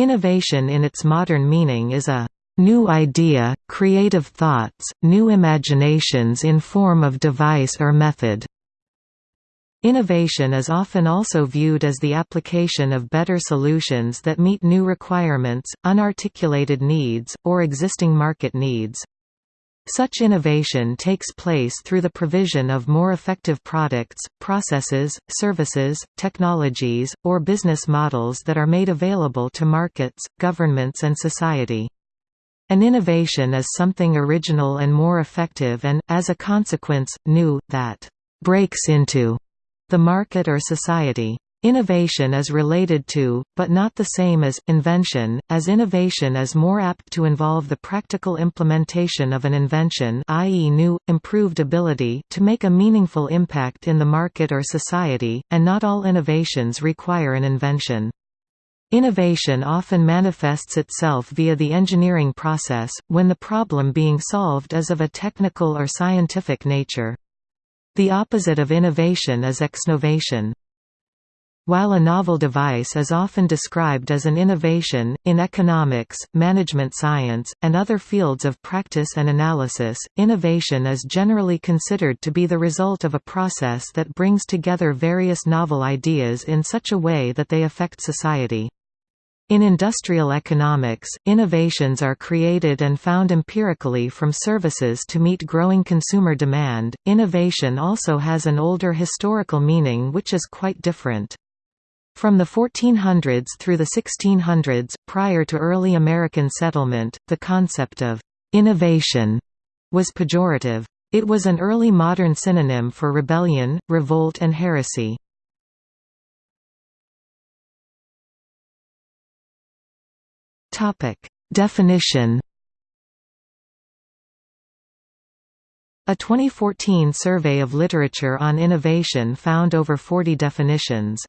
Innovation in its modern meaning is a new idea, creative thoughts, new imaginations in form of device or method. Innovation is often also viewed as the application of better solutions that meet new requirements, unarticulated needs, or existing market needs. Such innovation takes place through the provision of more effective products, processes, services, technologies, or business models that are made available to markets, governments and society. An innovation is something original and more effective and, as a consequence, new, that breaks into the market or society. Innovation is related to, but not the same as, invention, as innovation is more apt to involve the practical implementation of an invention i.e. new, improved ability to make a meaningful impact in the market or society, and not all innovations require an invention. Innovation often manifests itself via the engineering process, when the problem being solved is of a technical or scientific nature. The opposite of innovation is exnovation. While a novel device is often described as an innovation, in economics, management science, and other fields of practice and analysis, innovation is generally considered to be the result of a process that brings together various novel ideas in such a way that they affect society. In industrial economics, innovations are created and found empirically from services to meet growing consumer demand. Innovation also has an older historical meaning which is quite different. From the 1400s through the 1600s, prior to early American settlement, the concept of innovation was pejorative. It was an early modern synonym for rebellion, revolt and heresy. Definition. A 2014 survey of literature on innovation found over 40 definitions.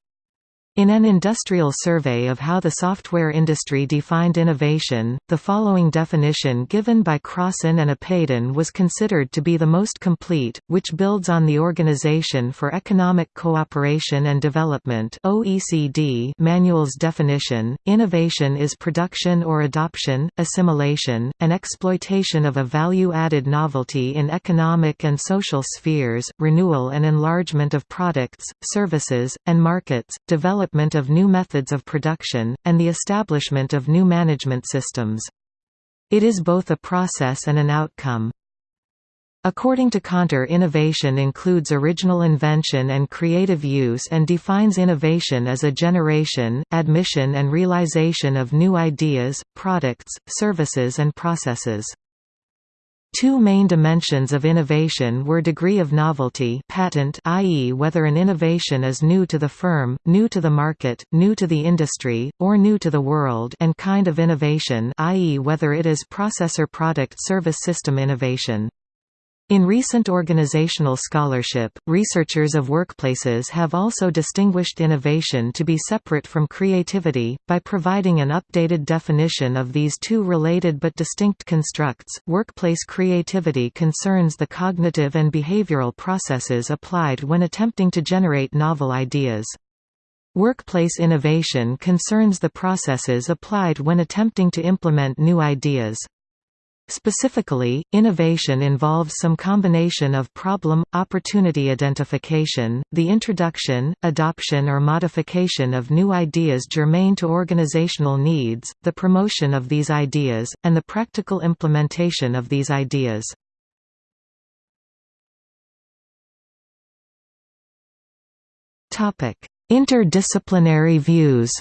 In an industrial survey of how the software industry defined innovation, the following definition given by Crossan and Apaydin was considered to be the most complete, which builds on the Organization for Economic Cooperation and Development (OECD) manual's definition. Innovation is production or adoption, assimilation, and exploitation of a value-added novelty in economic and social spheres, renewal and enlargement of products, services, and markets, development development of new methods of production, and the establishment of new management systems. It is both a process and an outcome. According to Kanter innovation includes original invention and creative use and defines innovation as a generation, admission and realization of new ideas, products, services and processes. Two main dimensions of innovation were degree of novelty patent i.e. whether an innovation is new to the firm, new to the market, new to the industry, or new to the world and kind of innovation i.e. whether it is processor product service system innovation. In recent organizational scholarship, researchers of workplaces have also distinguished innovation to be separate from creativity, by providing an updated definition of these two related but distinct constructs. Workplace creativity concerns the cognitive and behavioral processes applied when attempting to generate novel ideas. Workplace innovation concerns the processes applied when attempting to implement new ideas. Specifically, innovation involves some combination of problem-opportunity identification, the introduction, adoption or modification of new ideas germane to organizational needs, the promotion of these ideas, and the practical implementation of these ideas. Interdisciplinary views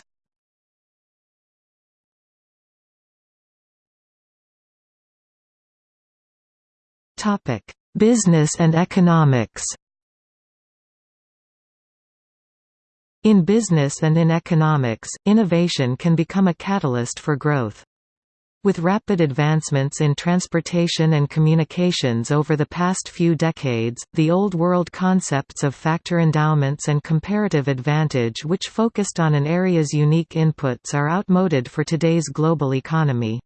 Topic: Business and economics. In business and in economics, innovation can become a catalyst for growth. With rapid advancements in transportation and communications over the past few decades, the Old World concepts of factor endowments and comparative advantage which focused on an area's unique inputs are outmoded for today's global economy.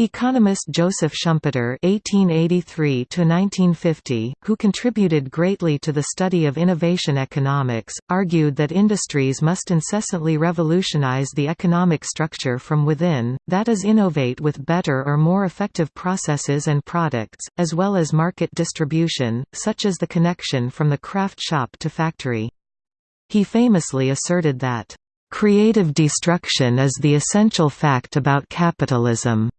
Economist Joseph Schumpeter (1883–1950), who contributed greatly to the study of innovation economics, argued that industries must incessantly revolutionize the economic structure from within, that is, innovate with better or more effective processes and products, as well as market distribution, such as the connection from the craft shop to factory. He famously asserted that, "...creative destruction is the essential fact about capitalism."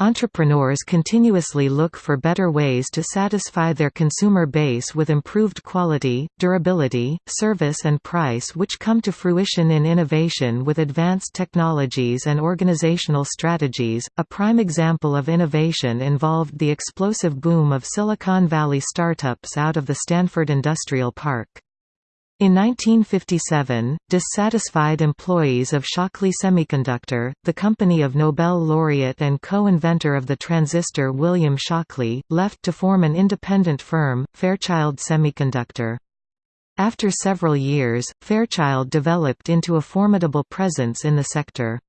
Entrepreneurs continuously look for better ways to satisfy their consumer base with improved quality, durability, service and price which come to fruition in innovation with advanced technologies and organizational strategies. A prime example of innovation involved the explosive boom of Silicon Valley startups out of the Stanford Industrial Park. In 1957, dissatisfied employees of Shockley Semiconductor, the company of Nobel laureate and co-inventor of the transistor William Shockley, left to form an independent firm, Fairchild Semiconductor. After several years, Fairchild developed into a formidable presence in the sector.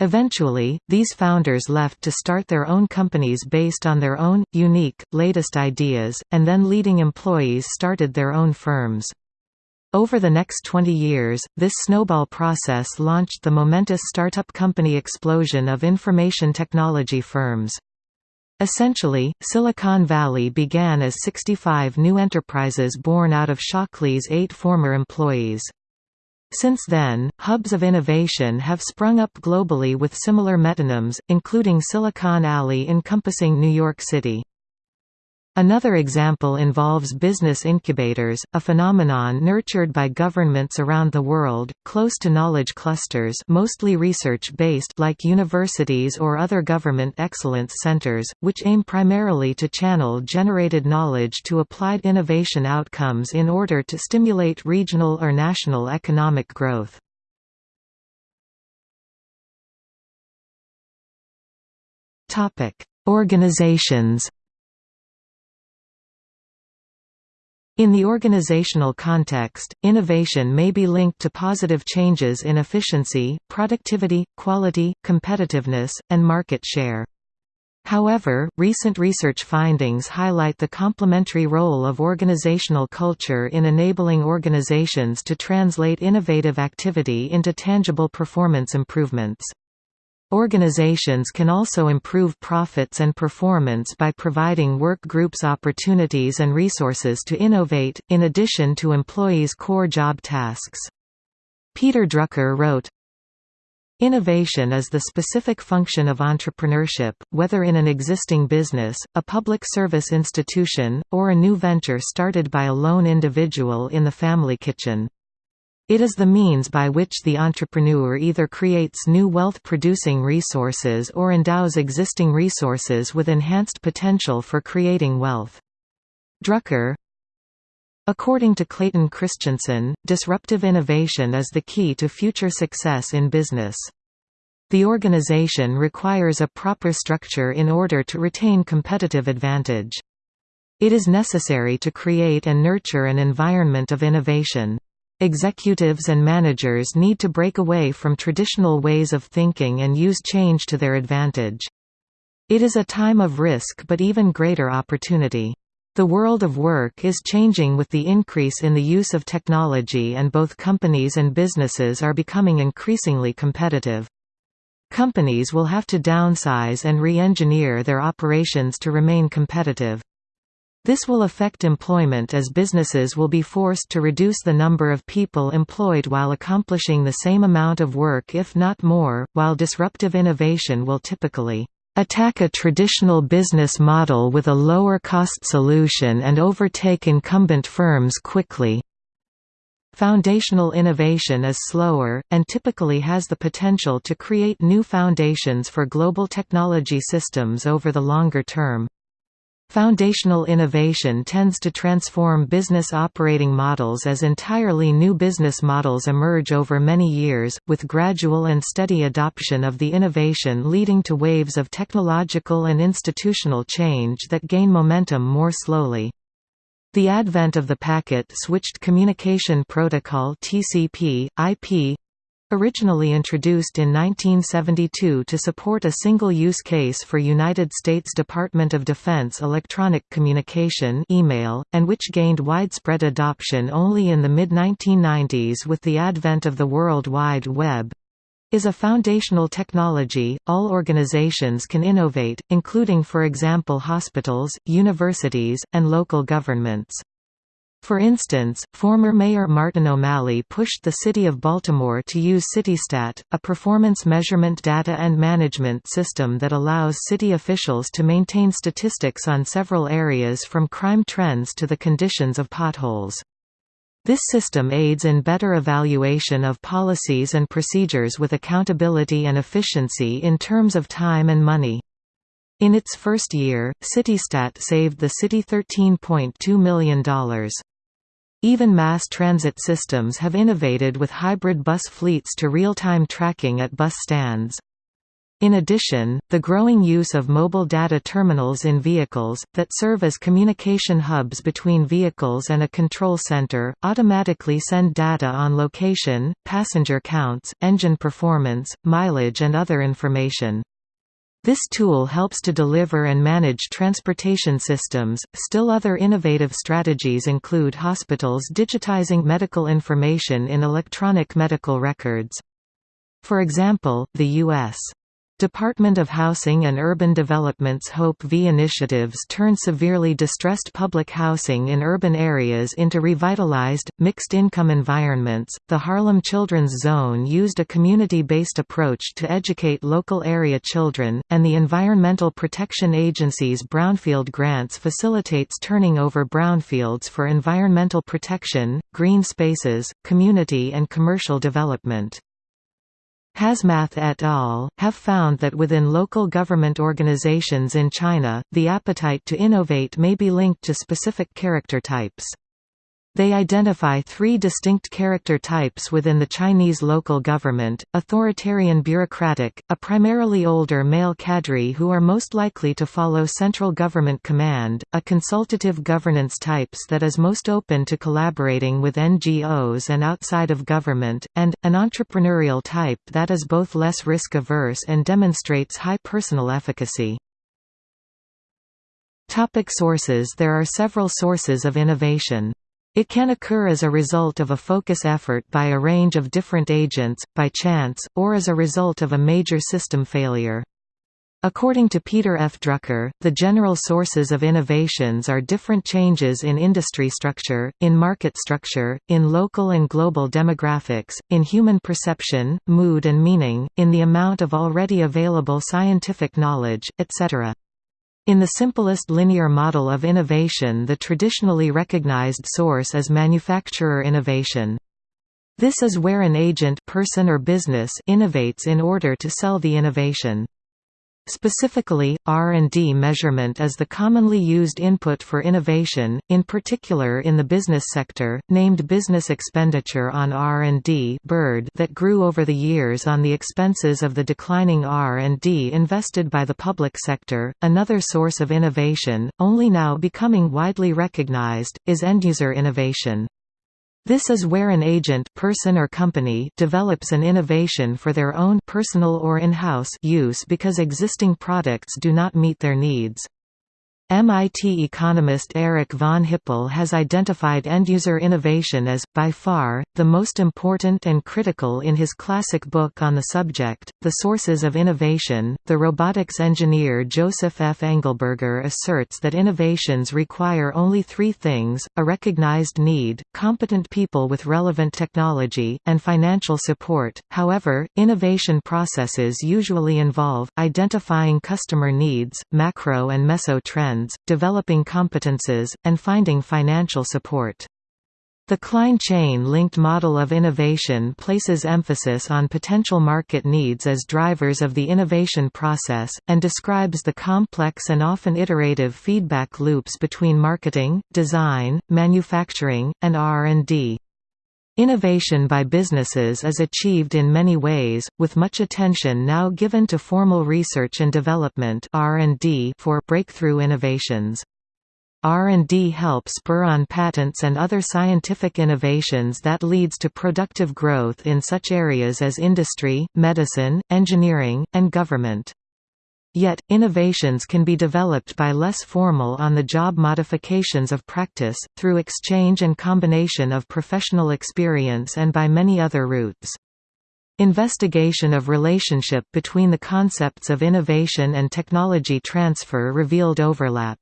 Eventually, these founders left to start their own companies based on their own, unique, latest ideas, and then leading employees started their own firms. Over the next 20 years, this snowball process launched the momentous startup company explosion of information technology firms. Essentially, Silicon Valley began as 65 new enterprises born out of Shockley's eight former employees. Since then, hubs of innovation have sprung up globally with similar metonyms, including Silicon Alley encompassing New York City. Another example involves business incubators, a phenomenon nurtured by governments around the world, close to knowledge clusters mostly research-based like universities or other government excellence centers, which aim primarily to channel generated knowledge to applied innovation outcomes in order to stimulate regional or national economic growth. Organizations In the organizational context, innovation may be linked to positive changes in efficiency, productivity, quality, competitiveness, and market share. However, recent research findings highlight the complementary role of organizational culture in enabling organizations to translate innovative activity into tangible performance improvements. Organizations can also improve profits and performance by providing work groups opportunities and resources to innovate, in addition to employees' core job tasks. Peter Drucker wrote, Innovation is the specific function of entrepreneurship, whether in an existing business, a public service institution, or a new venture started by a lone individual in the family kitchen. It is the means by which the entrepreneur either creates new wealth-producing resources or endows existing resources with enhanced potential for creating wealth. Drucker According to Clayton Christensen, disruptive innovation is the key to future success in business. The organization requires a proper structure in order to retain competitive advantage. It is necessary to create and nurture an environment of innovation. Executives and managers need to break away from traditional ways of thinking and use change to their advantage. It is a time of risk but even greater opportunity. The world of work is changing with the increase in the use of technology and both companies and businesses are becoming increasingly competitive. Companies will have to downsize and re-engineer their operations to remain competitive. This will affect employment as businesses will be forced to reduce the number of people employed while accomplishing the same amount of work if not more, while disruptive innovation will typically attack a traditional business model with a lower cost solution and overtake incumbent firms quickly. Foundational innovation is slower, and typically has the potential to create new foundations for global technology systems over the longer term. Foundational innovation tends to transform business operating models as entirely new business models emerge over many years, with gradual and steady adoption of the innovation leading to waves of technological and institutional change that gain momentum more slowly. The advent of the Packet Switched Communication Protocol TCP, IP, Originally introduced in 1972 to support a single use case for United States Department of Defense electronic communication email, and which gained widespread adoption only in the mid-1990s with the advent of the World Wide Web, is a foundational technology, all organizations can innovate, including for example hospitals, universities, and local governments. For instance, former Mayor Martin O'Malley pushed the City of Baltimore to use CityStat, a performance measurement data and management system that allows city officials to maintain statistics on several areas from crime trends to the conditions of potholes. This system aids in better evaluation of policies and procedures with accountability and efficiency in terms of time and money. In its first year, CityStat saved the city $13.2 million. Even mass transit systems have innovated with hybrid bus fleets to real-time tracking at bus stands. In addition, the growing use of mobile data terminals in vehicles, that serve as communication hubs between vehicles and a control center, automatically send data on location, passenger counts, engine performance, mileage and other information. This tool helps to deliver and manage transportation systems. Still other innovative strategies include hospitals digitizing medical information in electronic medical records. For example, the U.S. Department of Housing and Urban Development's Hope V initiatives turn severely distressed public housing in urban areas into revitalized, mixed income environments. The Harlem Children's Zone used a community based approach to educate local area children, and the Environmental Protection Agency's Brownfield Grants facilitates turning over brownfields for environmental protection, green spaces, community and commercial development. Hasmath et al. have found that within local government organizations in China, the appetite to innovate may be linked to specific character types. They identify three distinct character types within the Chinese local government, authoritarian bureaucratic, a primarily older male cadre who are most likely to follow central government command, a consultative governance types that is most open to collaborating with NGOs and outside of government, and, an entrepreneurial type that is both less risk-averse and demonstrates high personal efficacy. Topic sources There are several sources of innovation. It can occur as a result of a focus effort by a range of different agents, by chance, or as a result of a major system failure. According to Peter F. Drucker, the general sources of innovations are different changes in industry structure, in market structure, in local and global demographics, in human perception, mood and meaning, in the amount of already available scientific knowledge, etc. In the simplest linear model of innovation the traditionally recognized source is manufacturer innovation. This is where an agent person or business innovates in order to sell the innovation. Specifically, R&D measurement is the commonly used input for innovation, in particular in the business sector, named business expenditure on R&D that grew over the years on the expenses of the declining R&D invested by the public sector. Another source of innovation, only now becoming widely recognized, is end-user innovation. This is where an agent person or company develops an innovation for their own personal or in-house use because existing products do not meet their needs. MIT economist Eric von Hippel has identified end-user innovation as, by far, the most important and critical in his classic book on the subject, The Sources of Innovation. The robotics engineer Joseph F. Engelberger asserts that innovations require only three things, a recognized need, competent people with relevant technology, and financial support. However, innovation processes usually involve, identifying customer needs, macro and meso trends, trends, developing competences, and finding financial support. The Kline chain-linked model of innovation places emphasis on potential market needs as drivers of the innovation process, and describes the complex and often iterative feedback loops between marketing, design, manufacturing, and R&D. Innovation by businesses is achieved in many ways, with much attention now given to formal research and development for breakthrough innovations. R&D helps spur on patents and other scientific innovations that leads to productive growth in such areas as industry, medicine, engineering, and government. Yet, innovations can be developed by less formal on-the-job modifications of practice, through exchange and combination of professional experience and by many other routes. Investigation of relationship between the concepts of innovation and technology transfer revealed overlap.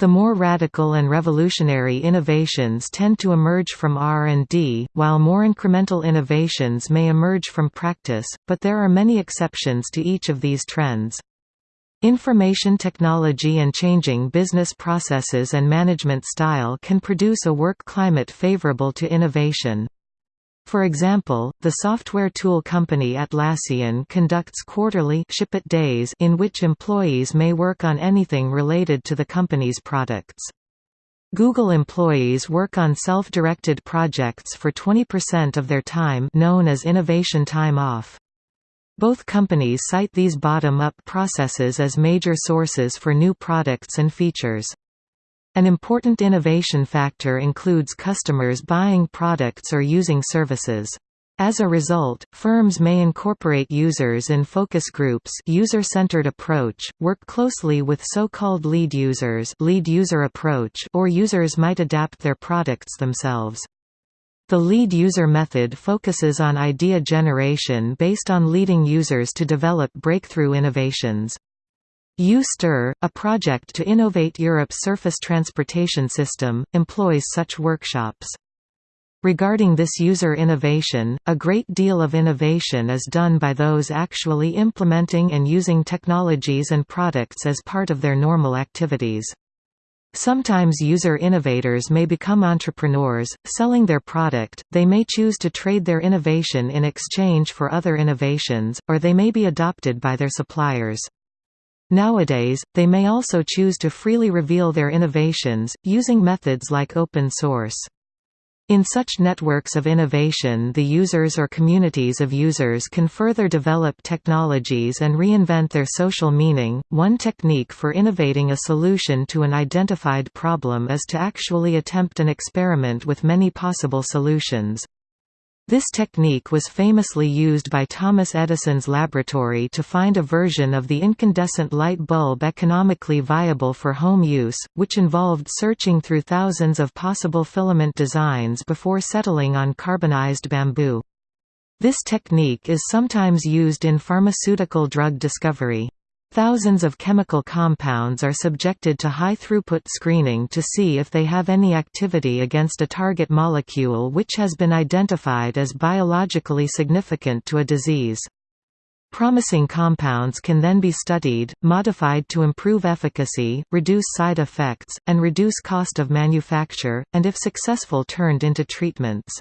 The more radical and revolutionary innovations tend to emerge from R&D, while more incremental innovations may emerge from practice, but there are many exceptions to each of these trends. Information technology and changing business processes and management style can produce a work climate favorable to innovation. For example, the software tool company Atlassian conducts quarterly ship it days in which employees may work on anything related to the company's products. Google employees work on self-directed projects for 20% of their time known as innovation time off. Both companies cite these bottom-up processes as major sources for new products and features. An important innovation factor includes customers buying products or using services. As a result, firms may incorporate users in focus groups user-centered approach, work closely with so-called lead users lead user approach or users might adapt their products themselves. The lead user method focuses on idea generation based on leading users to develop breakthrough innovations. U-STR, a project to innovate Europe's surface transportation system, employs such workshops. Regarding this user innovation, a great deal of innovation is done by those actually implementing and using technologies and products as part of their normal activities. Sometimes user innovators may become entrepreneurs, selling their product, they may choose to trade their innovation in exchange for other innovations, or they may be adopted by their suppliers. Nowadays, they may also choose to freely reveal their innovations, using methods like open source. In such networks of innovation the users or communities of users can further develop technologies and reinvent their social meaning. One technique for innovating a solution to an identified problem is to actually attempt an experiment with many possible solutions. This technique was famously used by Thomas Edison's laboratory to find a version of the incandescent light bulb economically viable for home use, which involved searching through thousands of possible filament designs before settling on carbonized bamboo. This technique is sometimes used in pharmaceutical drug discovery. Thousands of chemical compounds are subjected to high-throughput screening to see if they have any activity against a target molecule which has been identified as biologically significant to a disease. Promising compounds can then be studied, modified to improve efficacy, reduce side effects, and reduce cost of manufacture, and if successful turned into treatments.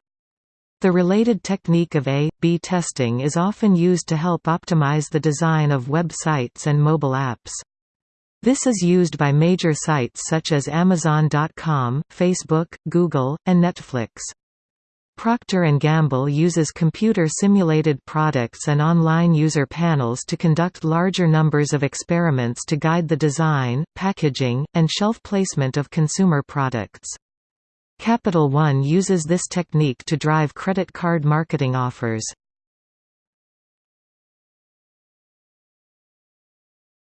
The related technique of A-B testing is often used to help optimize the design of web sites and mobile apps. This is used by major sites such as Amazon.com, Facebook, Google, and Netflix. Procter & Gamble uses computer-simulated products and online user panels to conduct larger numbers of experiments to guide the design, packaging, and shelf placement of consumer products. Capital One uses this technique to drive credit card marketing offers.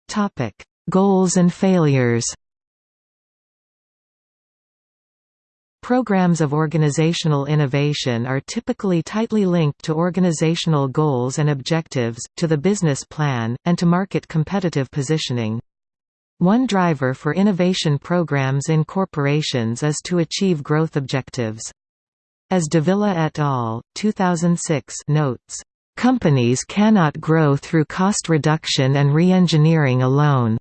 Topic: Goals and failures Programs of organizational innovation are typically tightly linked to organizational goals and objectives, to the business plan, and to market competitive positioning. One driver for innovation programs in corporations is to achieve growth objectives. As Davila et al., 2006 notes, "...companies cannot grow through cost reduction and re-engineering alone.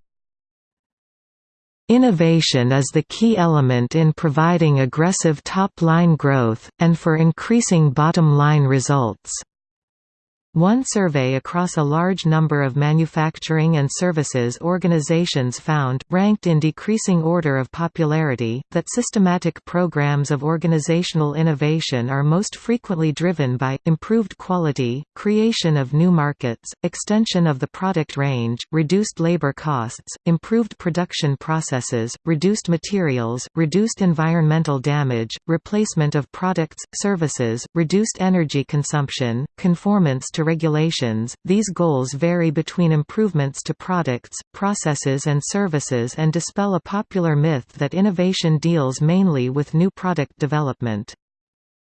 Innovation is the key element in providing aggressive top-line growth, and for increasing bottom-line results." One survey across a large number of manufacturing and services organizations found, ranked in decreasing order of popularity, that systematic programs of organizational innovation are most frequently driven by, improved quality, creation of new markets, extension of the product range, reduced labor costs, improved production processes, reduced materials, reduced environmental damage, replacement of products, services, reduced energy consumption, conformance to regulations. These goals vary between improvements to products, processes, and services and dispel a popular myth that innovation deals mainly with new product development.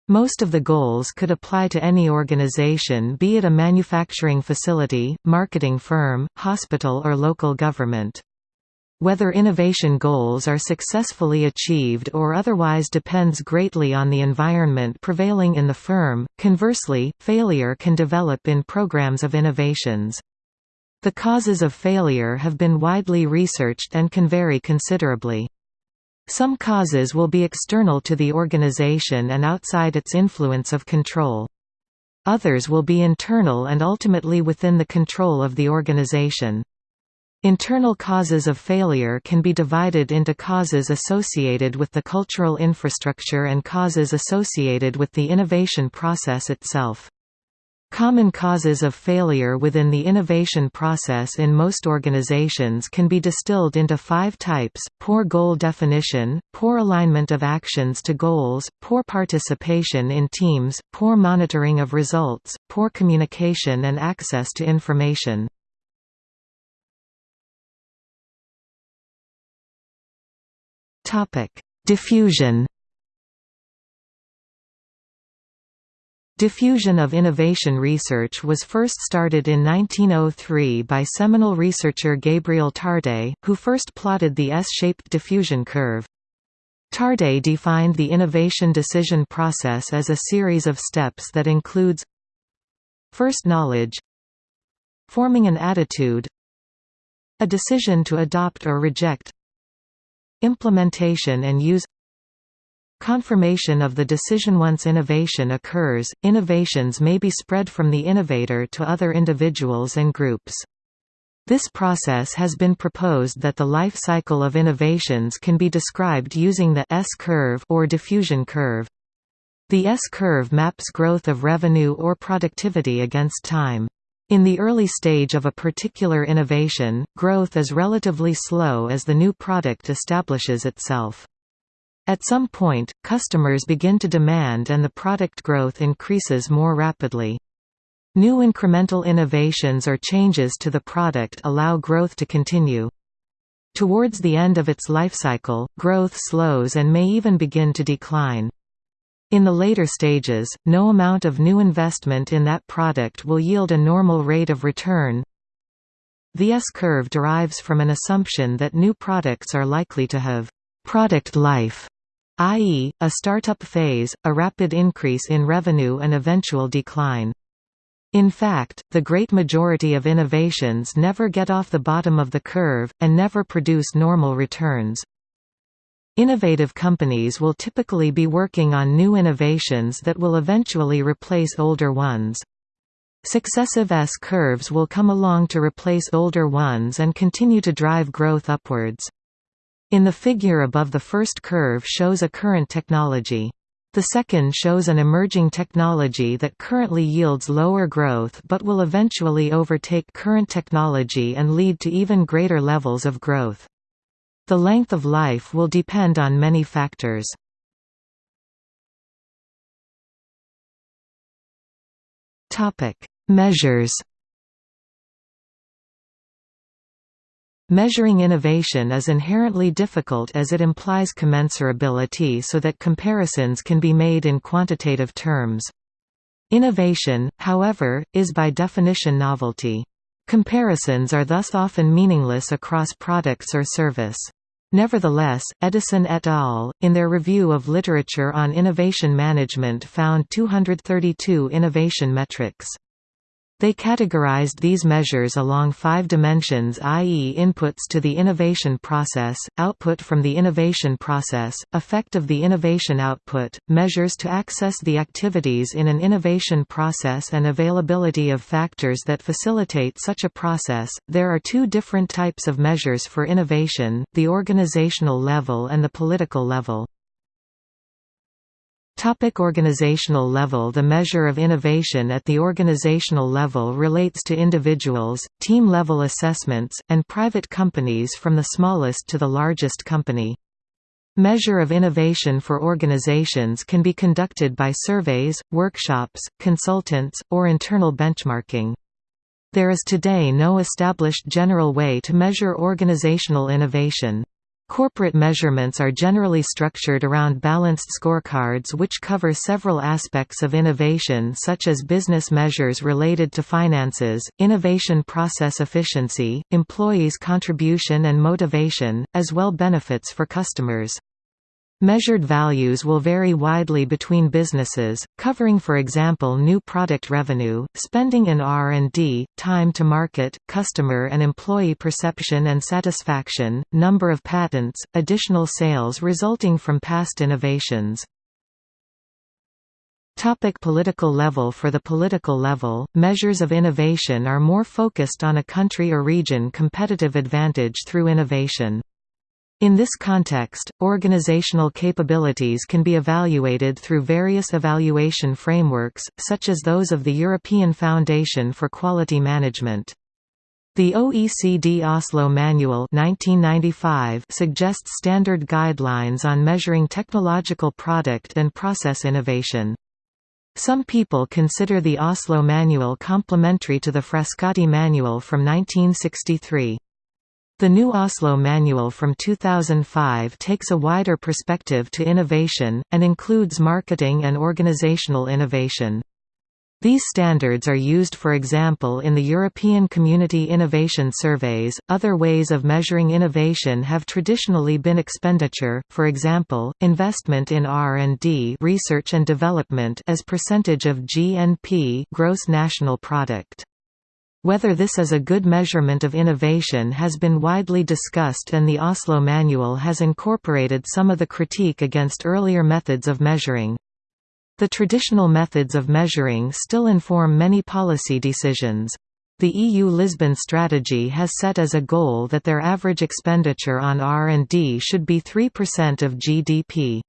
Most of the goals could apply to any organization be it a manufacturing facility, marketing firm, hospital or local government. Whether innovation goals are successfully achieved or otherwise depends greatly on the environment prevailing in the firm. Conversely, failure can develop in programs of innovations. The causes of failure have been widely researched and can vary considerably. Some causes will be external to the organization and outside its influence of control. Others will be internal and ultimately within the control of the organization. Internal causes of failure can be divided into causes associated with the cultural infrastructure and causes associated with the innovation process itself. Common causes of failure within the innovation process in most organizations can be distilled into five types, poor goal definition, poor alignment of actions to goals, poor participation in teams, poor monitoring of results, poor communication and access to information. Topic: Diffusion. Diffusion of innovation research was first started in 1903 by seminal researcher Gabriel Tarde, who first plotted the S-shaped diffusion curve. Tarde defined the innovation decision process as a series of steps that includes First knowledge Forming an attitude A decision to adopt or reject Implementation and use Confirmation of the decision Once innovation occurs, innovations may be spread from the innovator to other individuals and groups. This process has been proposed that the life cycle of innovations can be described using the S-curve or diffusion curve. The S-curve maps growth of revenue or productivity against time. In the early stage of a particular innovation, growth is relatively slow as the new product establishes itself. At some point, customers begin to demand and the product growth increases more rapidly. New incremental innovations or changes to the product allow growth to continue. Towards the end of its life cycle, growth slows and may even begin to decline. In the later stages, no amount of new investment in that product will yield a normal rate of return. The S-curve derives from an assumption that new products are likely to have «product life», i.e., a startup phase, a rapid increase in revenue and eventual decline. In fact, the great majority of innovations never get off the bottom of the curve, and never produce normal returns. Innovative companies will typically be working on new innovations that will eventually replace older ones. Successive S-curves will come along to replace older ones and continue to drive growth upwards. In the figure above the first curve shows a current technology. The second shows an emerging technology that currently yields lower growth but will eventually overtake current technology and lead to even greater levels of growth. The length of life will depend on many factors. Measures Measuring innovation is inherently difficult as it implies commensurability so that comparisons can be made in quantitative terms. Innovation, however, is by definition novelty. Comparisons are thus often meaningless across products or service. Nevertheless, Edison et al., in their review of literature on innovation management found 232 innovation metrics. They categorized these measures along five dimensions i.e. inputs to the innovation process, output from the innovation process, effect of the innovation output, measures to access the activities in an innovation process and availability of factors that facilitate such a process. There are two different types of measures for innovation, the organizational level and the political level. Topic organizational level The measure of innovation at the organizational level relates to individuals, team-level assessments, and private companies from the smallest to the largest company. Measure of innovation for organizations can be conducted by surveys, workshops, consultants, or internal benchmarking. There is today no established general way to measure organizational innovation. Corporate measurements are generally structured around balanced scorecards which cover several aspects of innovation such as business measures related to finances, innovation process efficiency, employees' contribution and motivation, as well benefits for customers. Measured values will vary widely between businesses, covering for example new product revenue, spending in R&D, time to market, customer and employee perception and satisfaction, number of patents, additional sales resulting from past innovations. Topic political level For the political level, measures of innovation are more focused on a country or region competitive advantage through innovation. In this context, organizational capabilities can be evaluated through various evaluation frameworks, such as those of the European Foundation for Quality Management. The OECD Oslo Manual 1995 suggests standard guidelines on measuring technological product and process innovation. Some people consider the Oslo Manual complementary to the Frascati Manual from 1963. The new Oslo Manual from 2005 takes a wider perspective to innovation, and includes marketing and organizational innovation. These standards are used for example in the European Community Innovation Surveys. Other ways of measuring innovation have traditionally been expenditure, for example, investment in R&D, research and development as percentage of GNP, gross national product. Whether this is a good measurement of innovation has been widely discussed and the Oslo Manual has incorporated some of the critique against earlier methods of measuring. The traditional methods of measuring still inform many policy decisions. The EU Lisbon strategy has set as a goal that their average expenditure on R&D should be 3% of GDP.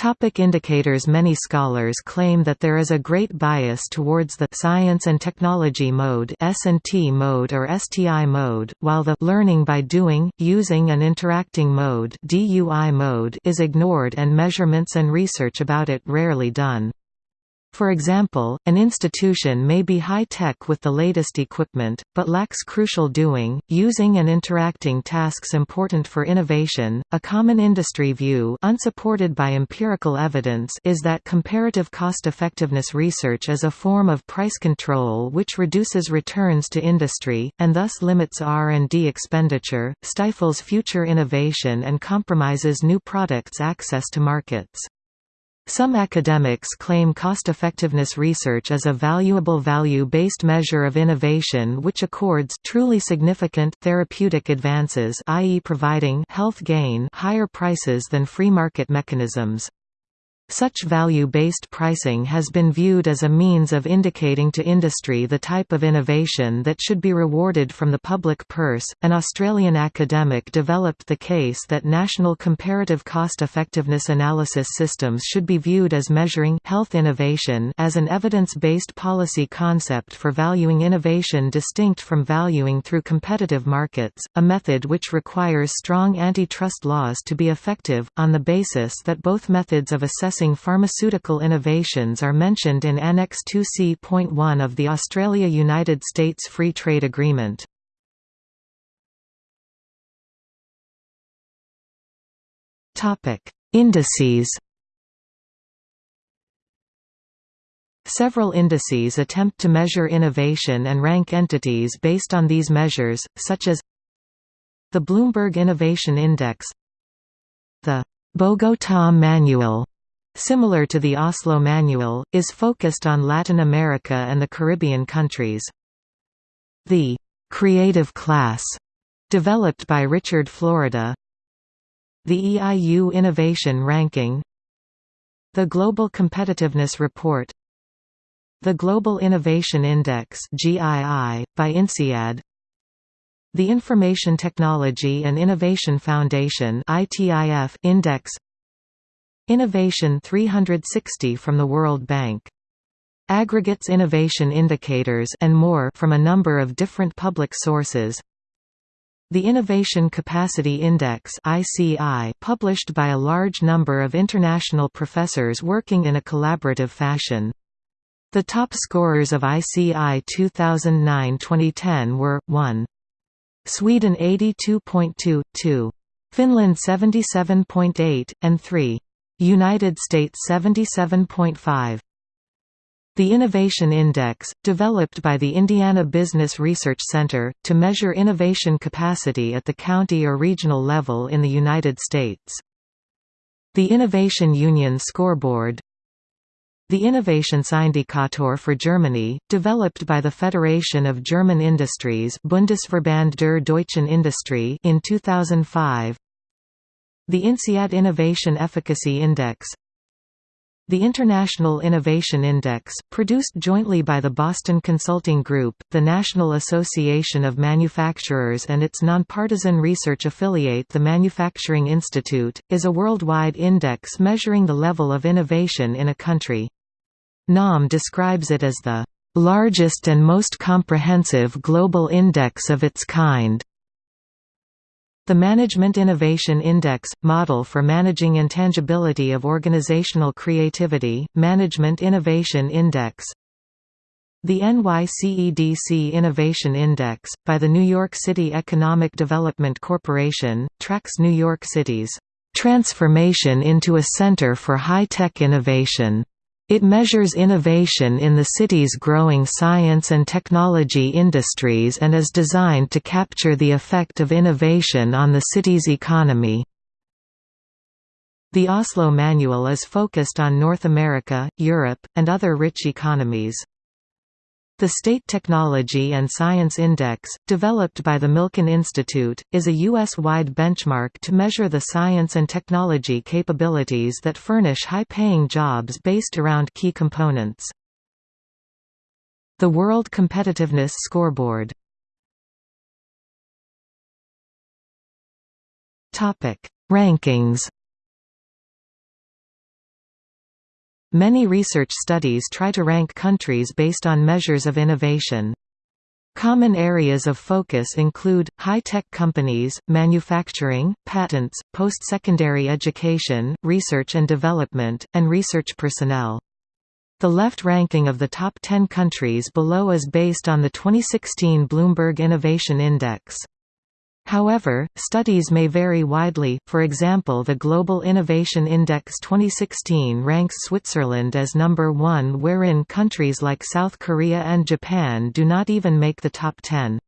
Topic indicators Many scholars claim that there is a great bias towards the «science and technology mode» S&T mode or STI mode, while the «learning by doing, using and interacting mode» DUI mode is ignored and measurements and research about it rarely done. For example, an institution may be high-tech with the latest equipment, but lacks crucial doing, using and interacting tasks important for innovation. A common industry view unsupported by empirical evidence is that comparative cost-effectiveness research is a form of price control which reduces returns to industry, and thus limits R&D expenditure, stifles future innovation and compromises new products' access to markets. Some academics claim cost-effectiveness research as a valuable value-based measure of innovation which accords truly significant therapeutic advances i.e. providing health gain higher prices than free market mechanisms. Such value-based pricing has been viewed as a means of indicating to industry the type of innovation that should be rewarded from the public purse. An Australian academic developed the case that national comparative cost-effectiveness analysis systems should be viewed as measuring health innovation as an evidence-based policy concept for valuing innovation distinct from valuing through competitive markets, a method which requires strong antitrust laws to be effective on the basis that both methods of assessing Pharmaceutical innovations are mentioned in Annex 2C.1 of the Australia–United States Free Trade Agreement. Indices Several indices attempt to measure innovation and rank entities based on these measures, such as the Bloomberg Innovation Index the Bogotá Manual similar to the Oslo Manual, is focused on Latin America and the Caribbean countries. The «creative class» developed by Richard Florida. The EIU Innovation Ranking. The Global Competitiveness Report. The Global Innovation Index by INSEAD. The Information Technology and Innovation Foundation Index Innovation 360 from the World Bank aggregates innovation indicators and more from a number of different public sources. The Innovation Capacity Index (ICI), published by a large number of international professors working in a collaborative fashion. The top scorers of ICI 2009-2010 were 1. Sweden 82.2, 2. Finland 77.8, and 3. United States 77.5. The Innovation Index, developed by the Indiana Business Research Center, to measure innovation capacity at the county or regional level in the United States. The Innovation Union Scoreboard The Innovationsindikator for Germany, developed by the Federation of German Industries Bundesverband der Deutschen Industrie in 2005 The INSEAD Innovation Efficacy Index the International Innovation Index, produced jointly by the Boston Consulting Group, the National Association of Manufacturers and its nonpartisan research affiliate the Manufacturing Institute, is a worldwide index measuring the level of innovation in a country. NAM describes it as the largest and most comprehensive global index of its kind. The Management Innovation Index – Model for Managing Intangibility of Organizational Creativity, Management Innovation Index The NYCEDC Innovation Index, by the New York City Economic Development Corporation, tracks New York City's "...transformation into a center for high-tech innovation." It measures innovation in the city's growing science and technology industries and is designed to capture the effect of innovation on the city's economy. The Oslo Manual is focused on North America, Europe, and other rich economies. The State Technology and Science Index, developed by the Milken Institute, is a U.S.-wide benchmark to measure the science and technology capabilities that furnish high-paying jobs based around key components. The World Competitiveness Scoreboard Rankings Many research studies try to rank countries based on measures of innovation. Common areas of focus include, high-tech companies, manufacturing, patents, post-secondary education, research and development, and research personnel. The left ranking of the top 10 countries below is based on the 2016 Bloomberg Innovation Index. However, studies may vary widely, for example the Global Innovation Index 2016 ranks Switzerland as number one wherein countries like South Korea and Japan do not even make the top 10.